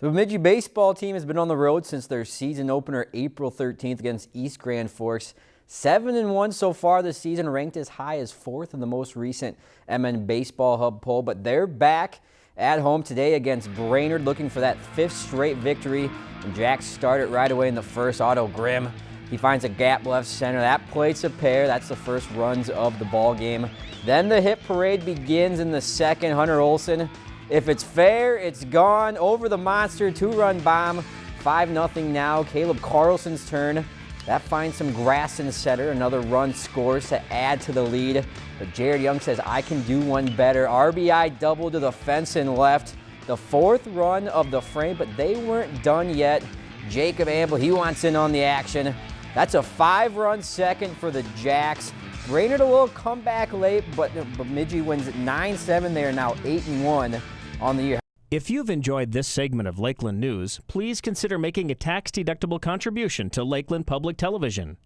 The Bemidji baseball team has been on the road since their season opener April 13th against East Grand Forks. 7 and 1 so far this season, ranked as high as fourth in the most recent MN Baseball Hub poll, but they're back at home today against Brainerd looking for that fifth straight victory. And Jack started right away in the first. Otto Grimm, he finds a gap left center. That plates a pair. That's the first runs of the ball game. Then the hit parade begins in the second. Hunter Olson if it's fair, it's gone. Over the monster, two-run bomb. 5-0 now. Caleb Carlson's turn. That finds some grass in the center. Another run scores to add to the lead. But Jared Young says, I can do one better. RBI double to the fence and left. The fourth run of the frame, but they weren't done yet. Jacob Amble, he wants in on the action. That's a five-run second for the Jacks. Brainerd a little comeback late, but Bemidji wins 9-7. They are now 8-1 on the year. If you've enjoyed this segment of Lakeland News, please consider making a tax-deductible contribution to Lakeland Public Television.